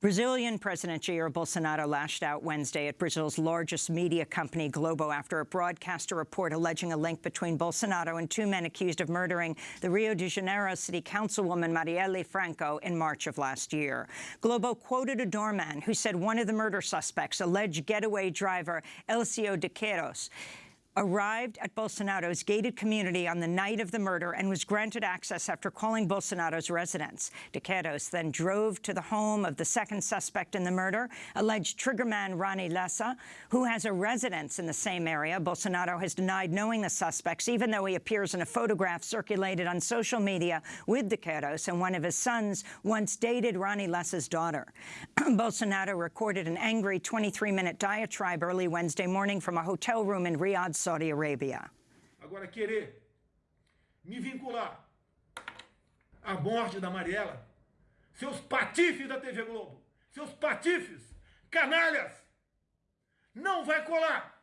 Brazilian President Jair Bolsonaro lashed out Wednesday at Brazil's largest media company, Globo, after a broadcaster report alleging a link between Bolsonaro and two men accused of murdering the Rio de Janeiro city councilwoman Marielle Franco in March of last year. Globo quoted a doorman who said one of the murder suspects, alleged getaway driver Elcio de Queiroz, arrived at Bolsonaro's gated community on the night of the murder and was granted access after calling Bolsonaro's residence. De Queiroz then drove to the home of the second suspect in the murder, alleged triggerman Ronnie Lessa, who has a residence in the same area. Bolsonaro has denied knowing the suspects, even though he appears in a photograph circulated on social media with De Queiroz, and one of his sons once dated Ronnie Lessa's daughter. Bolsonaro recorded an angry 23-minute diatribe early Wednesday morning from a hotel room in Riyadh, Saudi Arabia. Agora, querer me vincular à morte da Mariela, seus patifes da TV Globo, seus patifes, canalhas, não vai colar.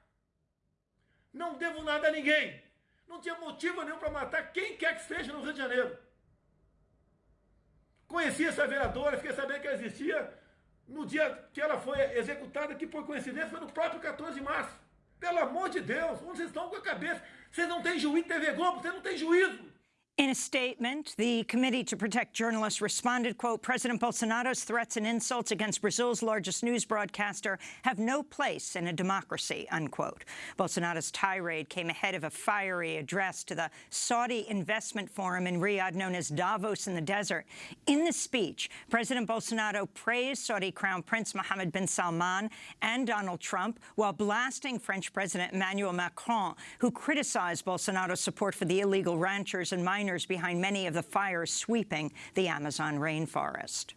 Não devo nada a ninguém. Não tinha motivo nenhum para matar quem quer que seja no Rio de Janeiro. Conheci essa vereadora, fiquei sabendo que ela existia no dia que ela foi executada, que por coincidência foi no próprio 14 de março. Pelo amor de Deus, onde vocês estão com a cabeça? Vocês não têm juízo, TV Globo, vocês não têm juízo. In a statement, the Committee to Protect Journalists responded, quote, President Bolsonaro's threats and insults against Brazil's largest news broadcaster have no place in a democracy, unquote. Bolsonaro's tirade came ahead of a fiery address to the Saudi Investment Forum in Riyadh known as Davos in the Desert. In the speech, President Bolsonaro praised Saudi Crown Prince Mohammed bin Salman and Donald Trump while blasting French President Emmanuel Macron, who criticized Bolsonaro's support for the illegal ranchers and miners behind many of the fires sweeping the Amazon rainforest.